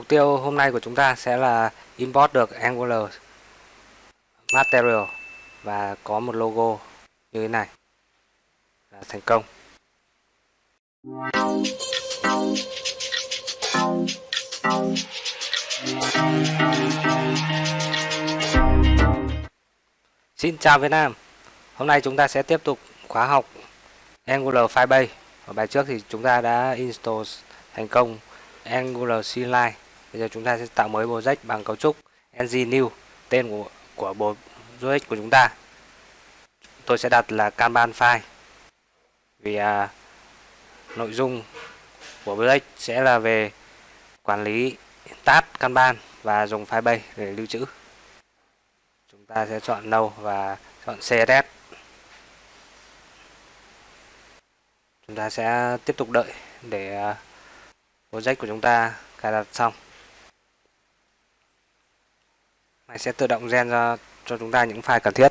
Mục tiêu hôm nay của chúng ta sẽ là import được Angular Material và có một logo như thế này là thành công. Xin chào Việt Nam. Hôm nay chúng ta sẽ tiếp tục khóa học Angular Firebase. Ở bài trước thì chúng ta đã install thành công Angular CLI. Bây giờ chúng ta sẽ tạo mới project bằng cấu trúc ng new, tên của của bộ project của chúng ta. Tôi sẽ đặt là Kanban file. Vì à, nội dung của project sẽ là về quản lý tab Kanban và dùng file bay để lưu trữ. Chúng ta sẽ chọn No và chọn CSS. Chúng ta sẽ tiếp tục đợi để à, project của chúng ta cài đặt xong này sẽ tự động gen ra cho chúng ta những file cần thiết.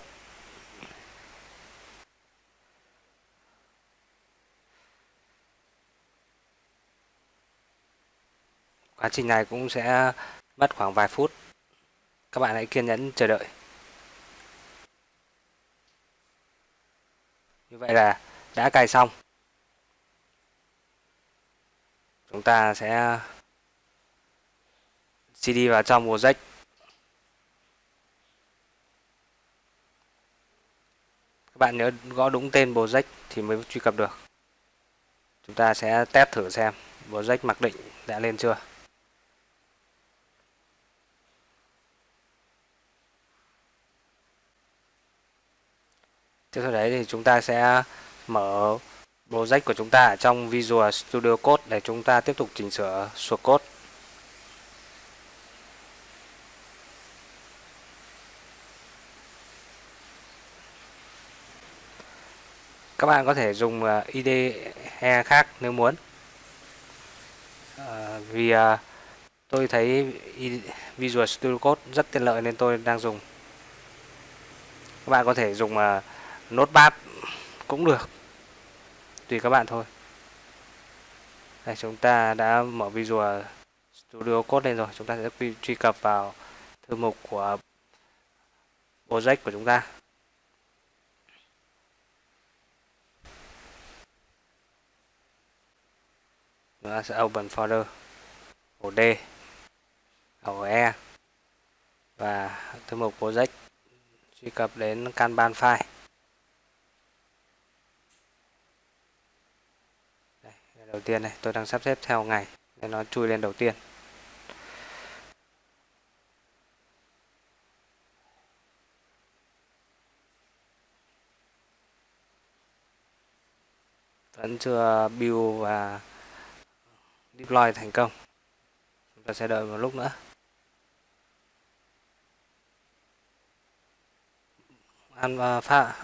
Quá trình này cũng sẽ mất khoảng vài phút. Các bạn hãy kiên nhẫn chờ đợi. Như vậy là đã cài xong. Chúng ta sẽ CD vào trong project các bạn nhớ gõ đúng tên project thì mới truy cập được chúng ta sẽ test thử xem project mặc định đã lên chưa tiếp theo đấy thì chúng ta sẽ mở project của chúng ta ở trong Visual Studio Code để chúng ta tiếp tục chỉnh sửa source code. Các bạn có thể dùng à, IDE khác nếu muốn. À, vì à, tôi thấy Visual Studio Code rất tiện lợi nên tôi đang dùng. Các bạn có thể dùng à, Notepad cũng được tùy các bạn thôi đây chúng ta đã mở Visual Studio Code lên rồi chúng ta sẽ truy cập vào thư mục của project của chúng ta chúng ta sẽ open folder. Ổ D ổ E. Và thư mục project truy cập đến Kanban file. Đầu tiên này, tôi đang sắp xếp theo ngày nên nó chui lên đầu tiên. Vẫn chưa build và deploy thành công. Chúng ta sẽ đợi một lúc nữa. An pha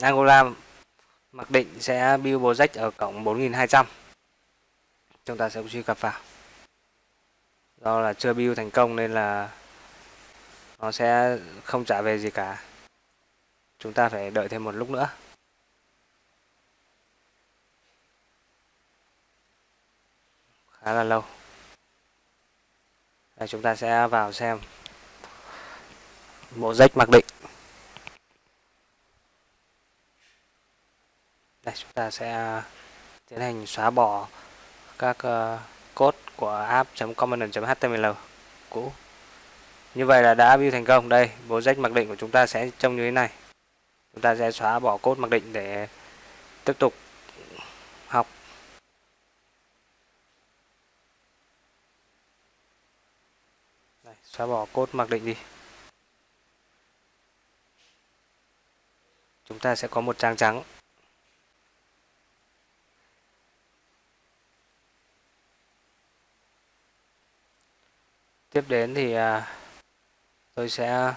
Angola mặc định sẽ build project ở cổng 4200 chúng ta sẽ truy cập vào. Do là chưa build thành công nên là nó sẽ không trả về gì cả. Chúng ta phải đợi thêm một lúc nữa. Khá là lâu. Đây, chúng ta sẽ vào xem bộ rách mặc định. Đây, chúng ta sẽ tiến hành xóa bỏ các uh, code của app.component.html cũ. Như vậy là đã view thành công. Đây bộ rách mặc định của chúng ta sẽ trông như thế này. Chúng ta sẽ xóa bỏ code mặc định để tiếp tục học đây, xóa bỏ cốt mặc định đi. Chúng ta sẽ có một trang trắng. Tiếp đến thì à, tôi sẽ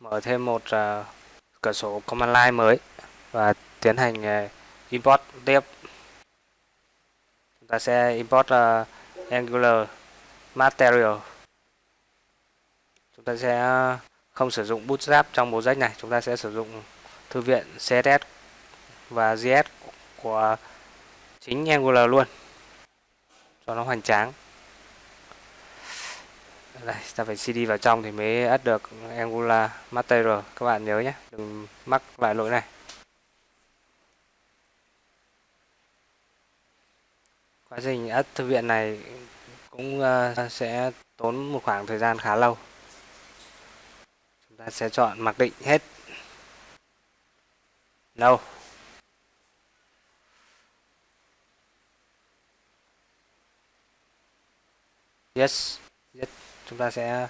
mở thêm một à, cửa sổ command line mới và tiến hành à, import tiếp. Chúng ta sẽ import angular material chúng ta sẽ không sử dụng bootstrap trong bộ sách này. Chúng ta sẽ sử dụng thư viện css và js của chính angular luôn. Cho nó hoành tráng. Đây, ta phải cd vào trong thì mới ắt được angular material. Các bạn nhớ nhé. Đừng mắc lại lỗi này. Quá trình ắt thư viện này cũng ờ, sẽ tốn một khoảng thời gian khá lâu ta sẽ chọn mặc định hết. No yes yes. Chúng ta sẽ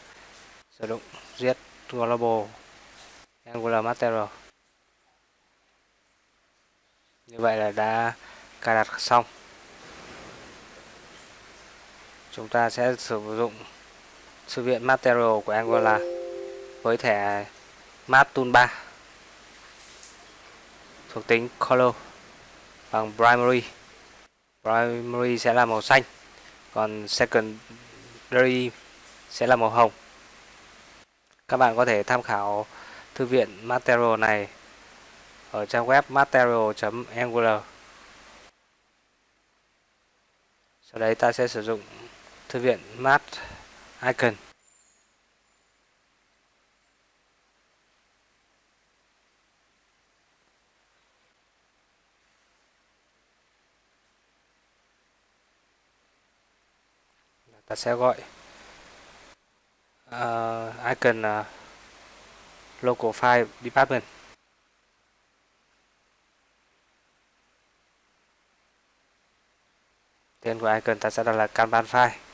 sử dụng get global angular material. Như vậy là đã cài đặt xong. Chúng ta sẽ sử dụng thư viện material của Angular với thẻ Map Toolbar thuộc tính color bằng primary. Primary sẽ là màu xanh, còn secondary sẽ là màu hồng. Các bạn có thể tham khảo thư viện material này ở trang web material.angular sau đấy ta sẽ sử dụng thư viện Mat Icon. Ta sẽ gọi. Ờ, uh, icon uh, ờ, local file department. Tên của icon ta sẽ đặt là kanban file.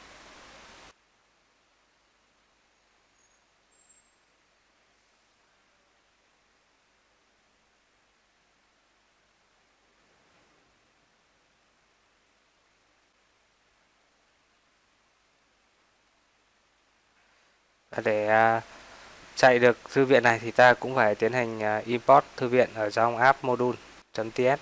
Để à, chạy được thư viện này thì ta cũng phải tiến hành à, import thư viện ở trong app module.ts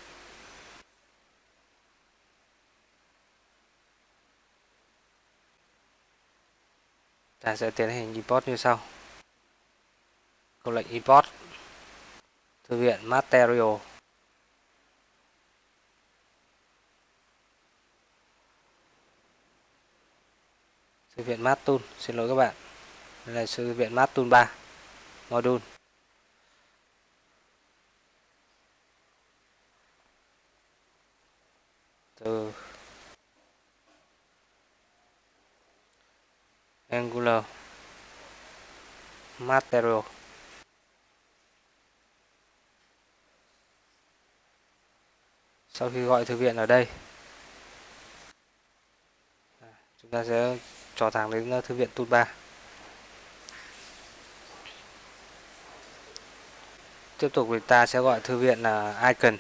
ta sẽ tiến hành import như sau. Câu lệnh import thư viện material. Thư viện Matul xin lỗi các bạn là thư viện mát Tool 3 module từ Angular Material. Sau khi gọi thư viện ở đây, chúng ta sẽ trò thẳng đến thư viện tool 3 tiếp tục thì ta sẽ gọi thư viện là icon.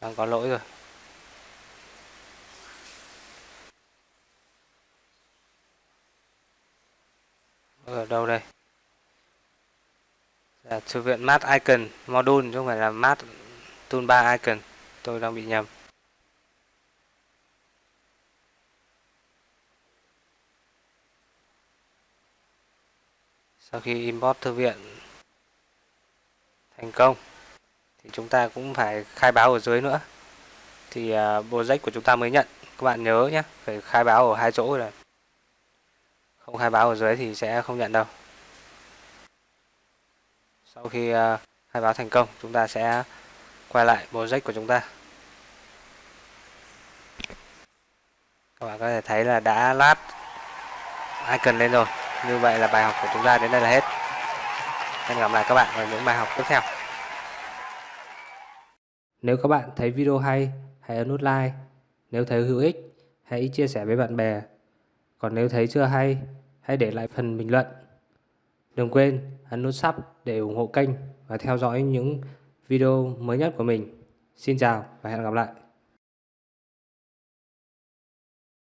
Đang có lỗi rồi. Ở đâu đây? Là thư viện Mat Icon, module, chứ không phải là Mat Toolbar Icon. Tôi đang bị nhầm. Sau khi import thư viện thành công, thì chúng ta cũng phải khai báo ở dưới nữa. Thì à, project của chúng ta mới nhận. Các bạn nhớ nhé, phải khai báo ở hai chỗ rồi. Không khai báo ở dưới thì sẽ không nhận đâu sau khi à, khai báo thành công, chúng ta sẽ quay lại project của chúng ta. Các bạn có thể thấy là đã lát icon lên rồi. Như vậy là bài học của chúng ta đến đây là hết. Hẹn gặp lại các bạn ở những bài học tiếp theo. Nếu các bạn thấy video hay, hãy ấn nút like. Nếu thấy hữu ích, hãy chia sẻ với bạn bè. Còn nếu thấy chưa hay, hãy để lại phần bình luận. Đừng quên ấn nút sub để ủng hộ kênh và theo dõi những video mới nhất của mình. Xin chào và hẹn gặp lại.